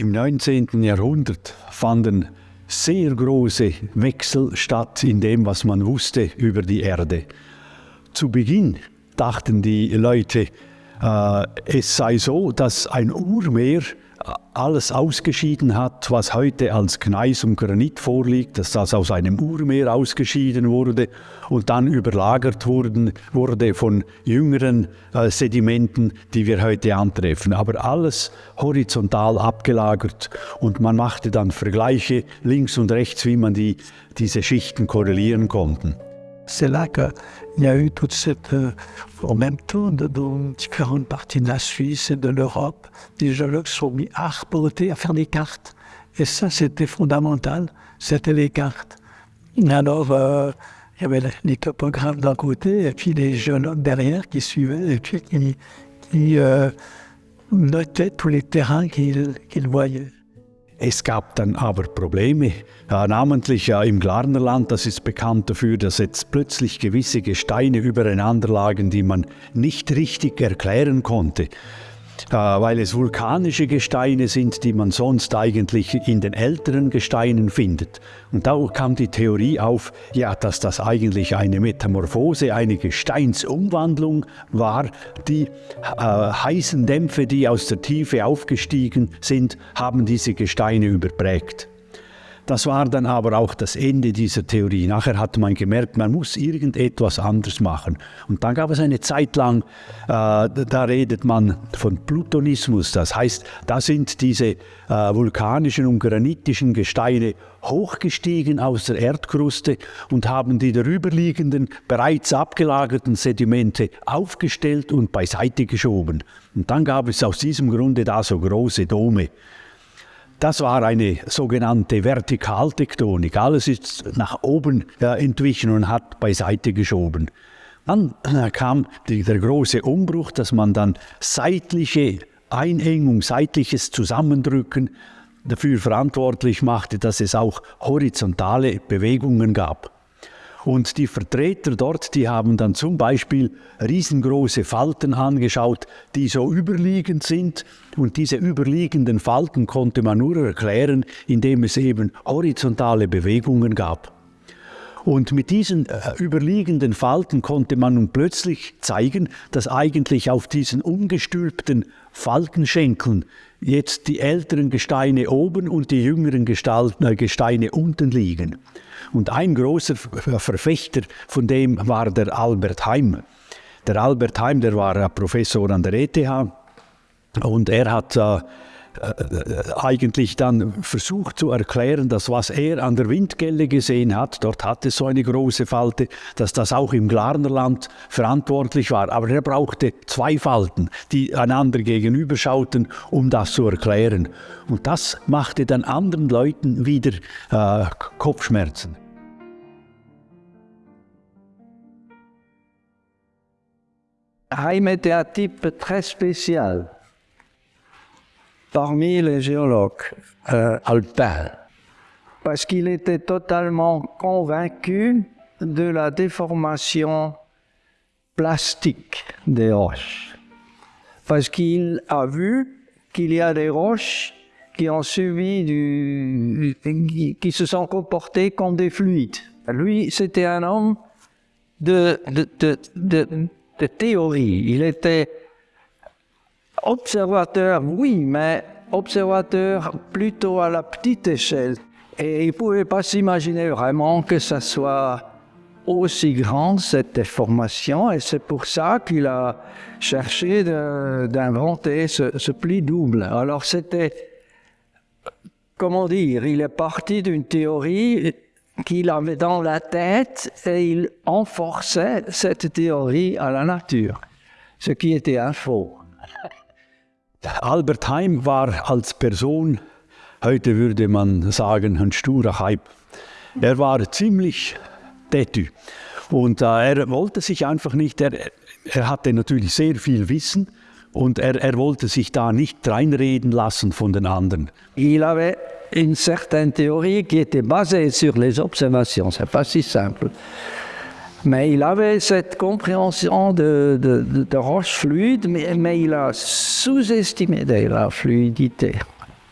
Im 19. Jahrhundert fanden sehr große Wechsel statt in dem, was man wusste über die Erde. Zu Beginn dachten die Leute, äh, es sei so, dass ein Urmeer alles ausgeschieden hat, was heute als Gneis und Granit vorliegt, dass das aus einem Urmeer ausgeschieden wurde und dann überlagert wurden, wurde von jüngeren äh, Sedimenten, die wir heute antreffen. Aber alles horizontal abgelagert und man machte dann Vergleiche links und rechts, wie man die, diese Schichten korrelieren konnten. C'est là qu'il y a eu toute cette, euh, en même temps, de, dans différentes parties de la Suisse et de l'Europe, des géologues sont mis à reporter, à faire des cartes. Et ça, c'était fondamental, c'était les cartes. Alors, euh, il y avait les topographes d'un côté et puis les géologues derrière qui suivaient et puis qui, qui euh, notaient tous les terrains qu'ils voyaient. Es gab dann aber Probleme, ja, namentlich ja, im Glarnerland, das ist bekannt dafür, dass jetzt plötzlich gewisse Gesteine übereinander lagen, die man nicht richtig erklären konnte. Äh, weil es vulkanische Gesteine sind, die man sonst eigentlich in den älteren Gesteinen findet. Und da kam die Theorie auf, ja, dass das eigentlich eine Metamorphose, eine Gesteinsumwandlung war. Die äh, heißen Dämpfe, die aus der Tiefe aufgestiegen sind, haben diese Gesteine überprägt. Das war dann aber auch das Ende dieser Theorie. Nachher hat man gemerkt, man muss irgendetwas anders machen. Und dann gab es eine Zeit lang, äh, da redet man von Plutonismus. Das heißt, da sind diese äh, vulkanischen und granitischen Gesteine hochgestiegen aus der Erdkruste und haben die darüberliegenden, bereits abgelagerten Sedimente aufgestellt und beiseite geschoben. Und dann gab es aus diesem Grunde da so große Dome. Das war eine sogenannte Vertikaltektonik. Alles ist nach oben äh, entwichen und hat beiseite geschoben. Dann äh, kam die, der große Umbruch, dass man dann seitliche Einengung, seitliches Zusammendrücken dafür verantwortlich machte, dass es auch horizontale Bewegungen gab. Und die Vertreter dort, die haben dann zum Beispiel riesengroße Falten angeschaut, die so überliegend sind. Und diese überliegenden Falten konnte man nur erklären, indem es eben horizontale Bewegungen gab. Und mit diesen äh, überliegenden Falten konnte man nun plötzlich zeigen, dass eigentlich auf diesen umgestülpten Faltenschenkeln jetzt die älteren Gesteine oben und die jüngeren äh, Gesteine unten liegen. Und ein großer Verfechter von dem war der Albert Heim. Der Albert Heim, der war Professor an der ETH und er hat äh, äh, eigentlich dann versucht zu erklären, dass was er an der Windgelle gesehen hat, dort hatte es so eine große Falte, dass das auch im Glarnerland verantwortlich war. Aber er brauchte zwei Falten, die einander gegenüberschauten, um das zu erklären. Und das machte dann anderen Leuten wieder äh, Kopfschmerzen. Était un type très spécial parmi les géologues euh, alpins, parce qu'il était totalement convaincu de la déformation plastique des roches, parce qu'il a vu qu'il y a des roches qui ont subi du, qui, se sont comportées comme des fluides. Lui, c'était un homme de, de, de, de, de théorie. Il était Observateur, oui, mais observateur plutôt à la petite échelle. Et il ne pouvait pas s'imaginer vraiment que ça soit aussi grand, cette déformation, et c'est pour ça qu'il a cherché d'inventer ce, ce, pli double. Alors c'était, comment dire, il est parti d'une théorie qu'il avait dans la tête et il enforçait cette théorie à la nature, ce qui était un faux. Albert Heim war als Person, heute würde man sagen, ein sturer Hype. Er war ziemlich tätü. Und äh, er wollte sich einfach nicht, er, er hatte natürlich sehr viel Wissen und er, er wollte sich da nicht reinreden lassen von den anderen. Il avait une certaine théorie qui était basée sur les observations, c'est pas si simple. Mais il avait cette compréhension de, de, de, de roches fluides, mais, mais, il a sous-estimé la fluidité.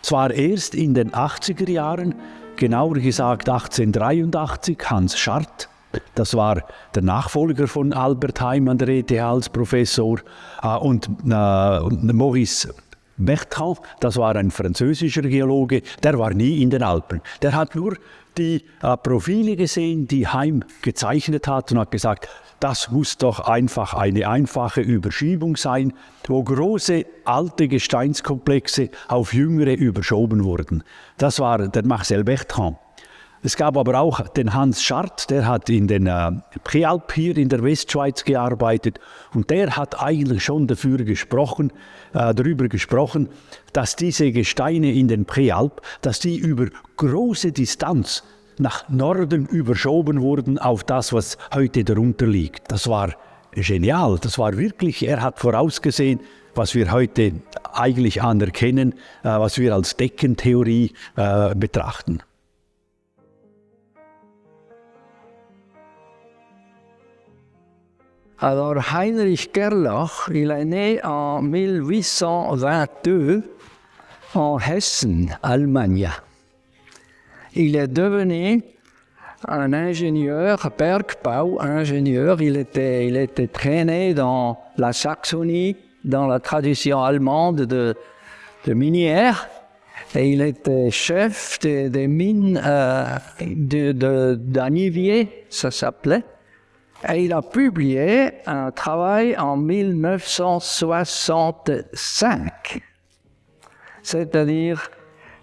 Zwar erst in den 80er Jahren, genauer gesagt 1883, Hans Schardt, das war der Nachfolger von Albert Heim an der ETH als Professor, äh, und äh, Maurice Bertrand, das war ein französischer Geologe, der war nie in den Alpen. Der hat nur die äh, Profile gesehen, die Heim gezeichnet hat und hat gesagt, das muss doch einfach eine einfache Überschiebung sein, wo große alte Gesteinskomplexe auf jüngere überschoben wurden. Das war der Marcel Bertrand. Es gab aber auch den Hans Schardt, der hat in den äh, Präalp hier in der Westschweiz gearbeitet und der hat eigentlich schon dafür gesprochen, äh, darüber gesprochen, dass diese Gesteine in den Präalp, dass die über große Distanz nach Norden überschoben wurden auf das, was heute darunter liegt. Das war genial, das war wirklich, er hat vorausgesehen, was wir heute eigentlich anerkennen, äh, was wir als Deckentheorie äh, betrachten. Alors Heinrich Gerlach, il est né en 1822 en Hessen, Allemagne. Il est devenu un ingénieur, Bergbau ingénieur. Il était, il était traîné dans la Saxonie, dans la tradition allemande de, de minière. Et il était chef des, des mines euh, d'Anivier, de, ça s'appelait. Et il a publié un travail en 1965, c'est-à-dire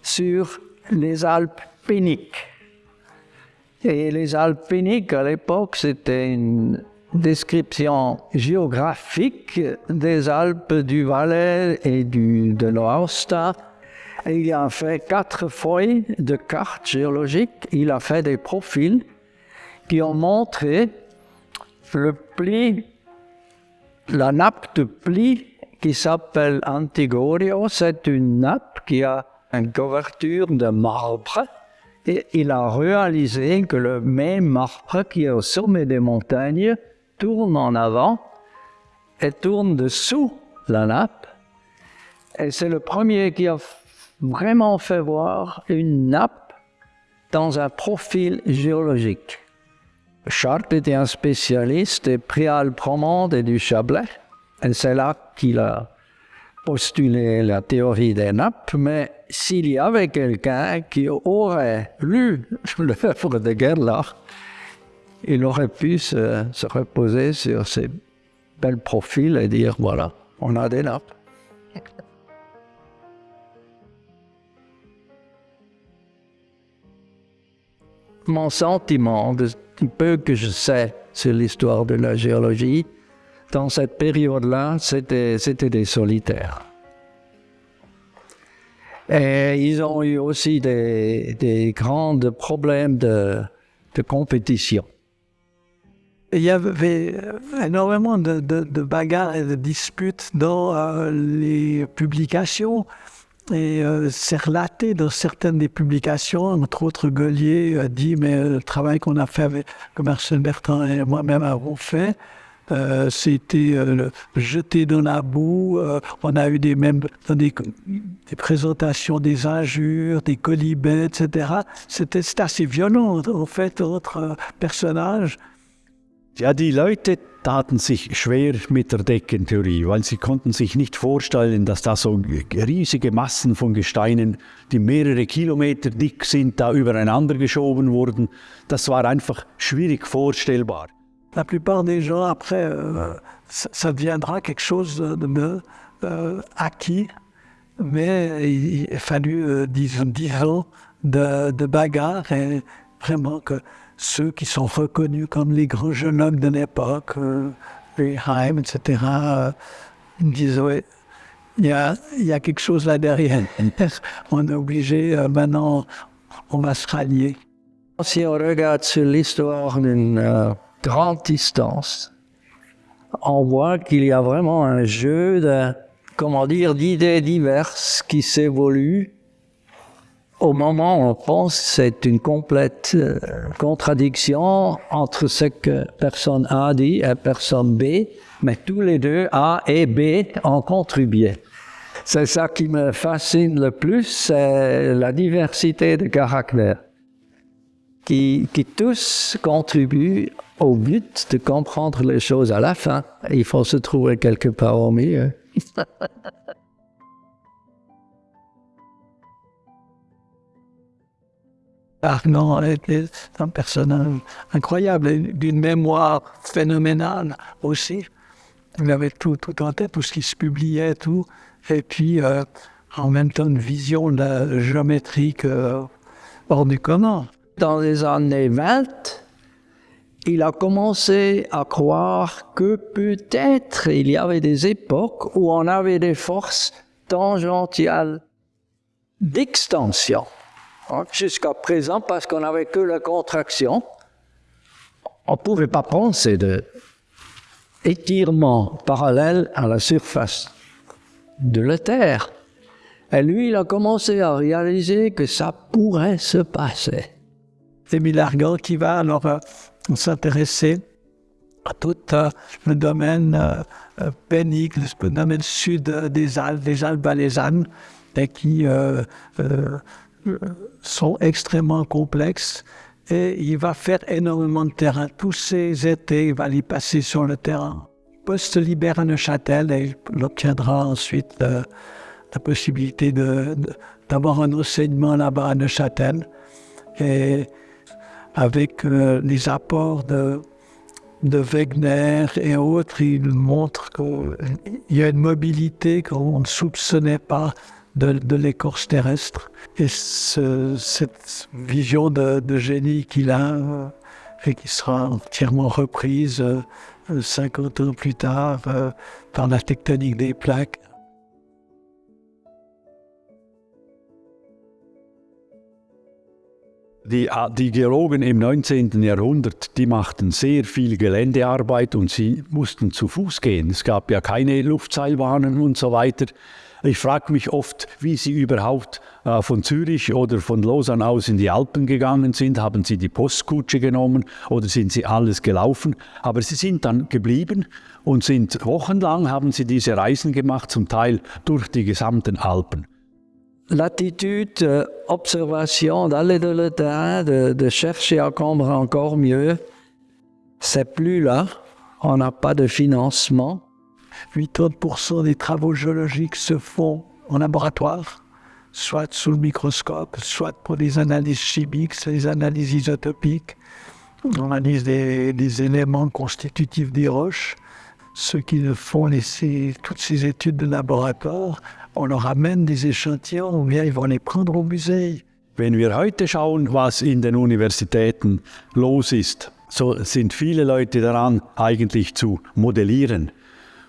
sur les Alpes péniques. Et les Alpes péniques, à l'époque, c'était une description géographique des Alpes du Valais et du, de l'Aosta. Il a fait quatre feuilles de cartes géologiques. Il a fait des profils qui ont montré le pli, la nappe de pli qui s'appelle Antigorio, c'est une nappe qui a une couverture de marbre et il a réalisé que le même marbre qui est au sommet des montagnes tourne en avant et tourne dessous la nappe. Et c'est le premier qui a vraiment fait voir une nappe dans un profil géologique. Chartres était un spécialiste des préalpes et du Chablais. Et c'est là qu'il a postulé la théorie des nappes, mais s'il y avait quelqu'un qui aurait lu l'œuvre de Gerlach, il aurait pu se, se, reposer sur ces belles profils et dire voilà, on a des nappes. Mon sentiment de peu que je sais sur l'histoire de la géologie, dans cette période-là, c'était, des solitaires. Et ils ont eu aussi des, des grands problèmes de, de, compétition. Il y avait énormément de, de, de bagarres et de disputes dans euh, les publications. Et euh, c'est relaté dans certaines des publications, entre autres Gaulier a dit, mais le travail qu'on a fait avec, que Marcel Bertrand et moi-même avons fait, euh, c'était euh, jeté dans la boue. Euh, on a eu des mêmes dans des, présentations des injures, des colibets, etc. C'était assez violent en fait entre personnages. Ja, die Leute taten sich schwer mit der Deckentheorie, weil sie konnten sich nicht vorstellen, dass da so riesige Massen von Gesteinen, die mehrere Kilometer dick sind, da übereinander geschoben wurden. Das war einfach schwierig vorstellbar. La plupart des gens, après, euh, ça, ça, deviendra quelque chose de euh, acquis, mais il a fallu, euh, disons, de, de bagarre et vraiment que ceux qui sont reconnus comme les grands géologues de l'époque, euh, les Heim, etc., euh, disent oui, il y a, quelque chose là derrière. on est obligé, euh, maintenant, on va se rallier. Si on regarde sur l'histoire d'une euh, grande distance, on voit qu'il y a vraiment un jeu d'idées diverses qui s'évoluent au moment où on pense c'est une complète euh, contradiction entre ce que personne A dit et personne B, mais tous les deux, A et B, ont contribué. c'est ça qui me fascine le plus, c'est la diversité de caractères qui, qui tous contribuent au but de comprendre les choses à la fin. Il faut se trouver quelque part au milieu. Arnaud était un personnage incroyable, d'une mémoire phénoménale aussi. Il avait tout, tout en tête, tout ce qui se publiait, tout. Et puis, euh, en même temps, une vision de géométrique euh, hors du commun. Dans les années 20, il a commencé à croire que peut-être il y avait des époques où on avait des forces tangentiales d'extension. Jusqu'à présent, parce qu'on n'avait que la contraction, on ne pouvait pas penser de étirement parallèle à la surface de la Terre. Et lui, il a commencé à réaliser que ça pourrait se passer. Émile Argan qui va alors euh, s'intéresser à tout euh, le domaine euh, pénible, le domaine sud des Alpes, des Alpes valaisannes, et qui sont extrêmement complexes et il va faire énormément de terrain. Tous ces étés, il va les passer sur le terrain. Il poste libère à Neuchâtel et il obtiendra ensuite euh, la possibilité d'avoir un enseignement là-bas à Neuchâtel. Et avec euh, les apports de, de Wegener et autres, il montre qu'il y a une mobilité qu'on ne soupçonnait pas de, l'écorce terrestre. Et cette vision de, génie qu'il a euh, et qui sera entièrement reprise 50 euh, ans plus tard euh, par la tectonique des plaques. Die, die, Geologen im 19. Jahrhundert, die machten sehr viel Geländearbeit und sie mussten zu Fuß gehen. Es gab ja keine Luftseilbahnen und so weiter. Ich frage mich oft, wie Sie überhaupt äh, von Zürich oder von Lausanne aus in die Alpen gegangen sind. Haben Sie die Postkutsche genommen oder sind Sie alles gelaufen? Aber Sie sind dann geblieben und sind wochenlang, haben Sie diese Reisen gemacht, zum Teil durch die gesamten Alpen. L'attitude euh, observation, d'aller dans le terrain, de, de chercher à comprendre encore mieux, c'est plus là. On n'a pas de financement. 80% des travaux géologiques se font en laboratoire, soit sous le microscope, soit pour des analyses chimiques, des analyses isotopiques. On analyse des, éléments constitutifs des roches. Ceux qui font toutes ces études de laboratoire, on leur amène des échantillons ou bien ils vont les prendre au musée. Wenn wir heute schauen, was in den Universitäten los ist, so sind viele Leute daran, eigentlich zu modellieren.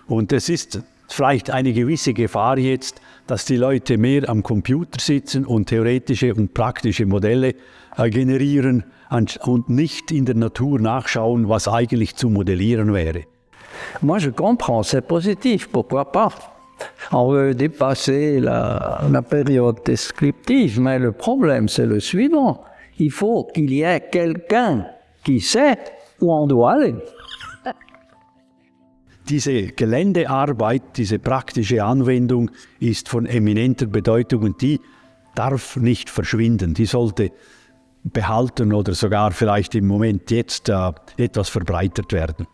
Und es ist vielleicht eine gewisse Gefahr jetzt, dass die Leute mehr am Computer sitzen und theoretische und praktische Modelle äh, generieren und nicht in der Natur nachschauen, was eigentlich zu modellieren wäre. Moi, je comprends, c'est positif, pourquoi pas On veut dépasser la, la période descriptive, mais le problème, c'est le suivant. Il faut qu'il y ait quelqu'un qui sait où on doit aller. Diese Geländearbeit, diese praktische Anwendung ist von eminenter Bedeutung und die darf nicht verschwinden. Die sollte behalten oder sogar vielleicht im Moment jetzt äh, etwas verbreitert werden.